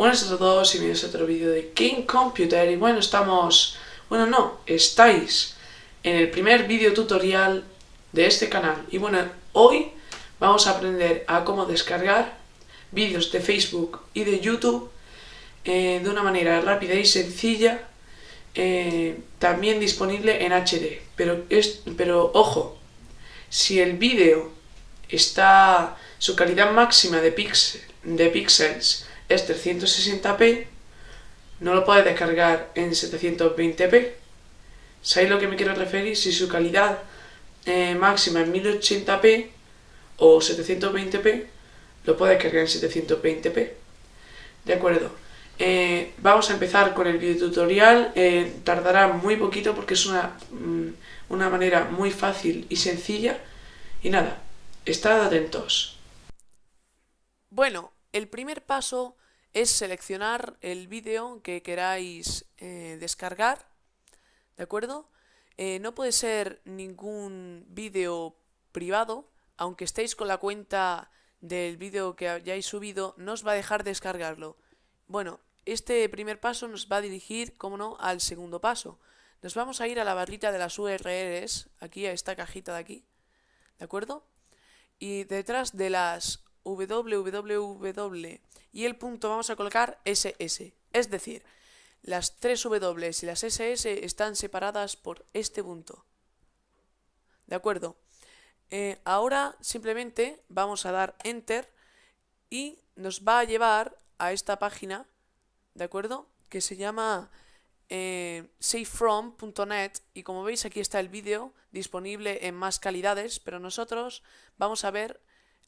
Buenas a todos y bienvenidos a otro vídeo de King Computer y bueno, estamos... Bueno, no, estáis en el primer vídeo tutorial de este canal. Y bueno, hoy vamos a aprender a cómo descargar vídeos de Facebook y de YouTube eh, de una manera rápida y sencilla eh, también disponible en HD pero, es, pero ojo, si el vídeo está... su calidad máxima de, pixel, de píxeles es 360p, no lo puedes descargar en 720p. ¿Sabéis lo que me quiero referir? Si su calidad eh, máxima es 1080p o 720p, lo puedes descargar en 720p. De acuerdo. Eh, vamos a empezar con el video tutorial. Eh, tardará muy poquito porque es una, mm, una manera muy fácil y sencilla. Y nada, estad atentos. Bueno, el primer paso es seleccionar el vídeo que queráis eh, descargar, ¿de acuerdo? Eh, no puede ser ningún vídeo privado, aunque estéis con la cuenta del vídeo que hayáis subido, no os va a dejar descargarlo. Bueno, este primer paso nos va a dirigir, como no, al segundo paso. Nos vamos a ir a la barrita de las URLs, aquí a esta cajita de aquí, ¿de acuerdo? Y detrás de las www y el punto vamos a colocar SS. Es decir, las tres W y las SS están separadas por este punto. ¿De acuerdo? Eh, ahora simplemente vamos a dar Enter y nos va a llevar a esta página, ¿de acuerdo? Que se llama eh, safefrom.net y como veis aquí está el vídeo disponible en más calidades, pero nosotros vamos a ver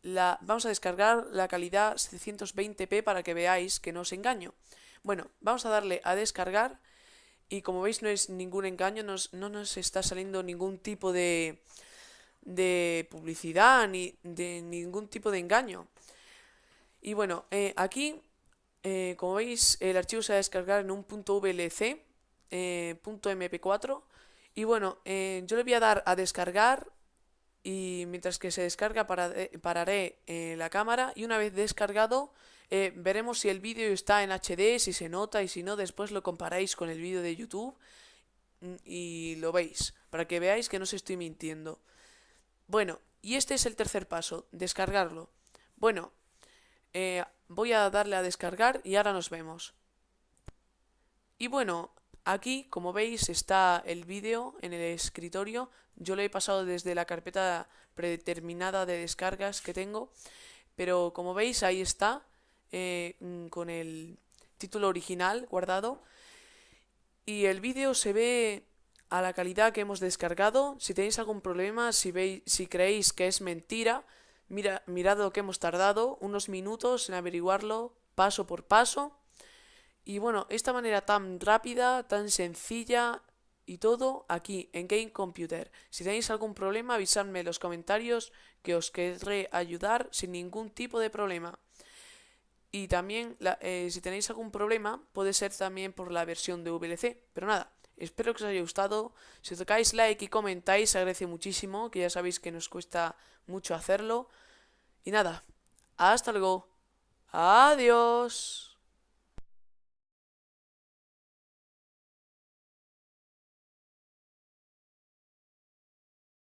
vamos a descargar la calidad 720p para que veáis que no os engaño. Bueno, vamos a darle a descargar y como veis no es ningún engaño, no nos está saliendo ningún tipo de, de publicidad ni de ningún tipo de engaño. Y bueno, eh, aquí, eh, como veis, el archivo se va a descargar en un .vlc, eh, punto .mp4 y bueno, yo le voy a dar a descargar y mientras que se descarga pararé eh, la cámara y una vez descargado eh, veremos si el vídeo está en HD, si se nota y si no después lo comparáis con el vídeo de YouTube mm, y lo veis, para que veáis que no se estoy mintiendo. Bueno, y este es el tercer paso, descargarlo. Bueno, eh, voy a darle a descargar y ahora nos vemos. Y bueno, Aquí, como veis, está el vídeo en el escritorio. Yo lo he pasado desde la carpeta predeterminada de descargas que tengo. Pero como veis, ahí está, eh, mm, con el título original guardado. Y el vídeo se ve a la calidad que hemos descargado. Si tenéis algún problema, si, veis, si creéis que es mentira, mira, mirad lo que hemos tardado, unos minutos en averiguarlo paso por paso. Y bueno, esta manera tan rápida, tan sencilla y todo aquí en Game Computer. Si tenéis algún problema, avisadme en los comentarios que os querré ayudar sin ningún tipo de problema. Y también, eh, si tenéis algún problema, puede ser también por la versión de VLC. Pero nada, espero que os haya gustado. Si tocáis like y comentáis, agradece muchísimo, que ya sabéis que nos cuesta mucho hacerlo. Y nada, hasta luego. Adiós.